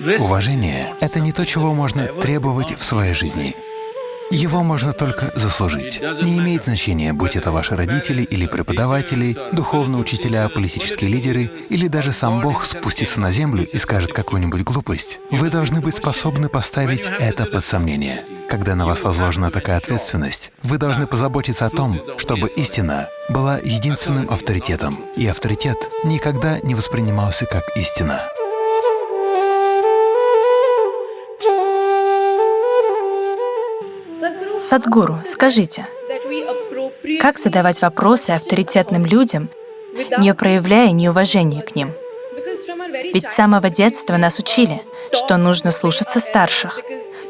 Уважение — это не то, чего можно требовать в своей жизни. Его можно только заслужить. Не имеет значения, будь это ваши родители или преподаватели, духовные учителя, политические лидеры или даже сам Бог спустится на землю и скажет какую-нибудь глупость. Вы должны быть способны поставить это под сомнение. Когда на вас возложена такая ответственность, вы должны позаботиться о том, чтобы истина была единственным авторитетом, и авторитет никогда не воспринимался как истина. Садгуру, скажите, как задавать вопросы авторитетным людям, не проявляя неуважения к ним? Ведь с самого детства нас учили, что нужно слушаться старших,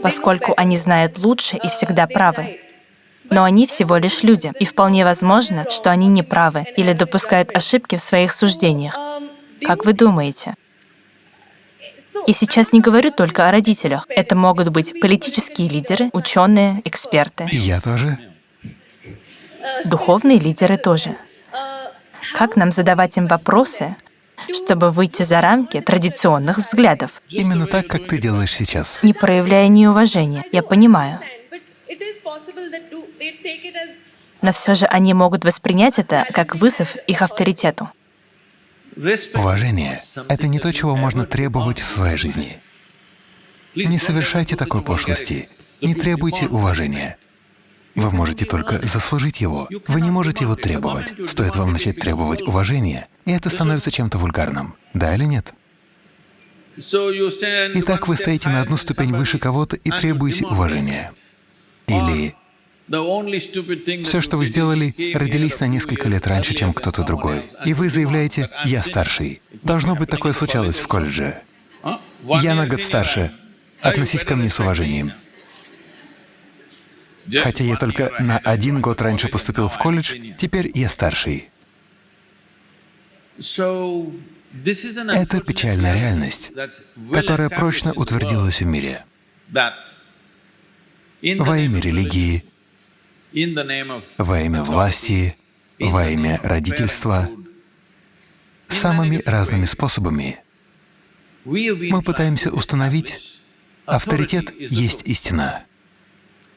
поскольку они знают лучше и всегда правы. Но они всего лишь люди, и вполне возможно, что они не правы или допускают ошибки в своих суждениях. Как вы думаете? И сейчас не говорю только о родителях. Это могут быть политические лидеры, ученые, эксперты. Я тоже. Духовные лидеры тоже. Как нам задавать им вопросы, чтобы выйти за рамки традиционных взглядов? Именно так, как ты делаешь сейчас. Не проявляя неуважения, я понимаю. Но все же они могут воспринять это как вызов их авторитету. Уважение — это не то, чего можно требовать в своей жизни. Не совершайте такой пошлости, не требуйте уважения. Вы можете только заслужить его, вы не можете его требовать. Стоит вам начать требовать уважения, и это становится чем-то вульгарным. Да или нет? Итак, вы стоите на одну ступень выше кого-то и требуете уважения. Или все, что вы сделали, родились на несколько лет раньше, чем кто-то другой. И вы заявляете «я старший». Должно быть, такое случалось в колледже. Я на год старше. Относись ко мне с уважением. Хотя я только на один год раньше поступил в колледж, теперь я старший. Это печальная реальность, которая прочно утвердилась в мире. Во имя религии, во имя власти, во имя родительства, самыми разными способами. Мы пытаемся установить, авторитет есть истина.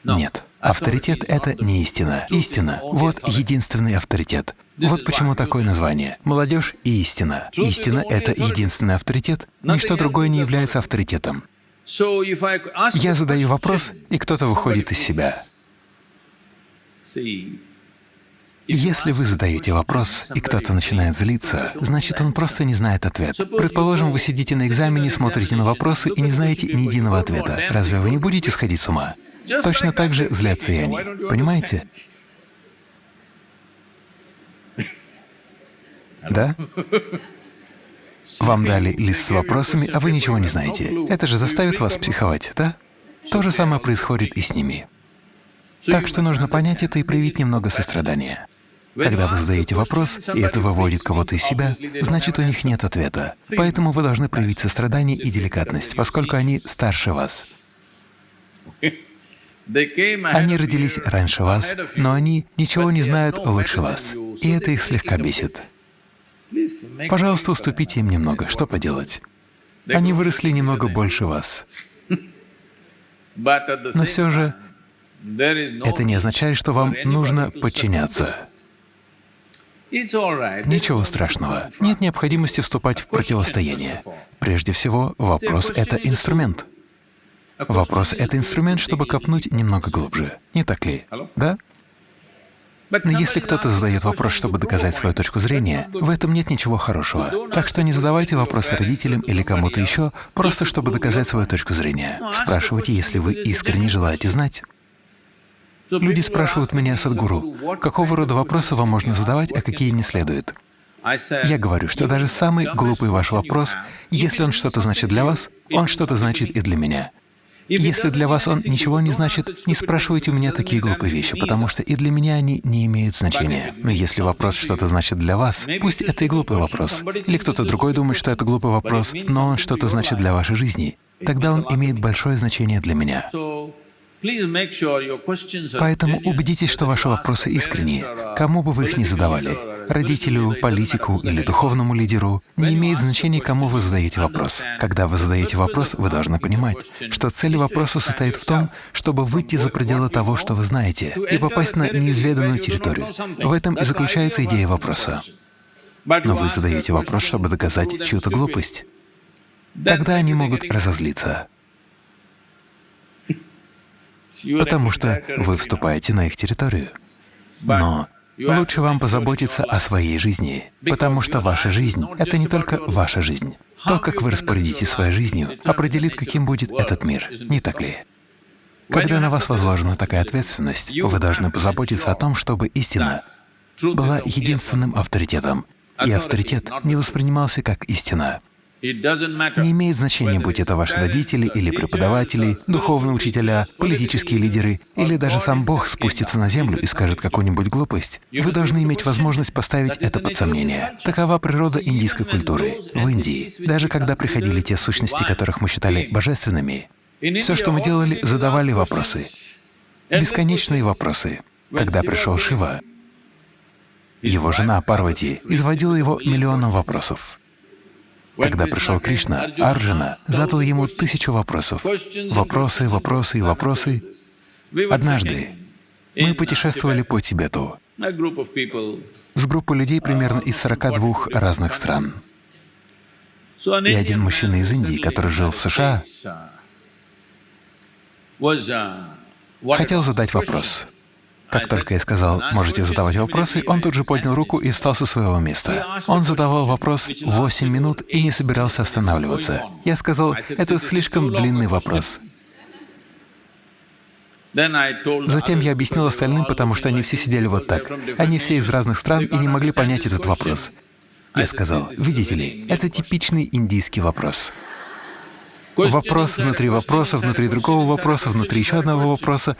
Нет, авторитет — это не истина. Истина — вот единственный авторитет. Вот почему такое название — молодежь и истина. Истина — это единственный авторитет, ничто другое не является авторитетом. Я задаю вопрос, и кто-то выходит из себя. Если вы задаете вопрос, и кто-то начинает злиться, значит, он просто не знает ответ. Предположим, вы сидите на экзамене, смотрите на вопросы и не знаете ни единого ответа. Разве вы не будете сходить с ума? Точно так же злятся и они. Понимаете? Да? Вам дали лист с вопросами, а вы ничего не знаете. Это же заставит вас психовать, да? То же самое происходит и с ними. Так что нужно понять это и проявить немного сострадания. Когда вы задаете вопрос, и это выводит кого-то из себя, значит, у них нет ответа. Поэтому вы должны проявить сострадание и деликатность, поскольку они старше вас. Они родились раньше вас, но они ничего не знают лучше вас, и это их слегка бесит. Пожалуйста, уступите им немного, что поделать. Они выросли немного больше вас. Но все же это не означает, что вам нужно подчиняться. Ничего страшного. Нет необходимости вступать в противостояние. Прежде всего, вопрос — это инструмент. Вопрос — это инструмент, чтобы копнуть немного глубже. Не так ли? Да? Но если кто-то задает вопрос, чтобы доказать свою точку зрения, в этом нет ничего хорошего. Так что не задавайте вопросы родителям или кому-то еще, просто чтобы доказать свою точку зрения. Спрашивайте, если вы искренне желаете знать. Люди спрашивают меня, Садгуру, какого рода вопросы вам можно задавать, а какие не следует. Я говорю, что даже самый глупый ваш вопрос, если он что-то значит для вас, он что-то значит и для меня. Если для вас он ничего не значит, не спрашивайте у меня такие глупые вещи, потому что и для меня они не имеют значения. Но если вопрос что-то значит для вас, пусть это и глупый вопрос, или кто-то другой думает, что это глупый вопрос, но он что-то значит для вашей жизни, тогда он имеет большое значение для меня. Поэтому убедитесь, что ваши вопросы искренние, кому бы вы их ни задавали. родителю, политику или духовному лидеру, не имеет значения, кому вы задаете вопрос. Когда вы задаете вопрос, вы должны понимать, что цель вопроса состоит в том, чтобы выйти за пределы того, что вы знаете, и попасть на неизведанную территорию. В этом и заключается идея вопроса. Но вы задаете вопрос, чтобы доказать чью-то глупость. Тогда они могут разозлиться, потому что вы вступаете на их территорию. Но лучше вам позаботиться о своей жизни, потому что ваша жизнь — это не только ваша жизнь. То, как вы распорядитесь своей жизнью, определит, каким будет этот мир, не так ли? Когда на вас возложена такая ответственность, вы должны позаботиться о том, чтобы истина была единственным авторитетом, и авторитет не воспринимался как истина. Не имеет значения, будь это ваши родители или преподаватели, духовные учителя, политические лидеры, или даже сам Бог спустится на землю и скажет какую-нибудь глупость. Вы должны иметь возможность поставить это под сомнение. Такова природа индийской культуры. В Индии, даже когда приходили те сущности, которых мы считали божественными, все, что мы делали, задавали вопросы. Бесконечные вопросы. Когда пришел Шива, его жена Парвати изводила его миллионом вопросов. Когда пришел Кришна, Арджуна задал ему тысячу вопросов. Вопросы, вопросы вопросы. Однажды мы путешествовали по Тибету с группой людей примерно из 42 разных стран. И один мужчина из Индии, который жил в США, хотел задать вопрос. Как только я сказал, можете задавать вопросы, он тут же поднял руку и встал со своего места. Он задавал вопрос 8 минут и не собирался останавливаться. Я сказал, это слишком длинный вопрос. Затем я объяснил остальным, потому что они все сидели вот так. Они все из разных стран и не могли понять этот вопрос. Я сказал, видите ли, это типичный индийский вопрос. Вопрос внутри вопроса, внутри другого вопроса, внутри еще одного вопроса.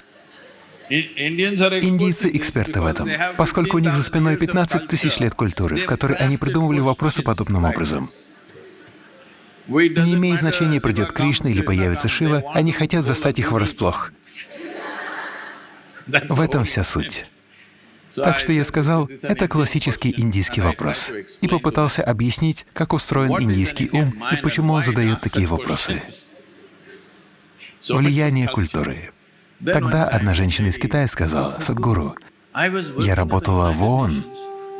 Индийцы — эксперты в этом, поскольку у них за спиной 15 тысяч лет культуры, в которой они придумывали вопросы подобным образом. Не имеет значения, придет Кришна или появится Шива, они хотят застать их врасплох. В этом вся суть. Так что я сказал, это классический индийский вопрос, и попытался объяснить, как устроен индийский ум и почему он задает такие вопросы. Влияние культуры. Тогда одна женщина из Китая сказала, «Садгуру, я работала в ООН,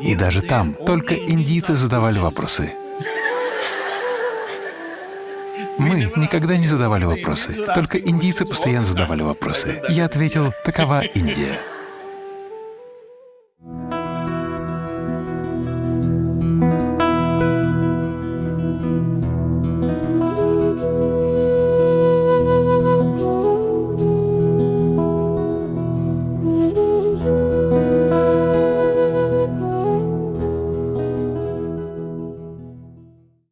и даже там только индийцы задавали вопросы. Мы никогда не задавали вопросы, только индийцы постоянно задавали вопросы. Я ответил, такова Индия.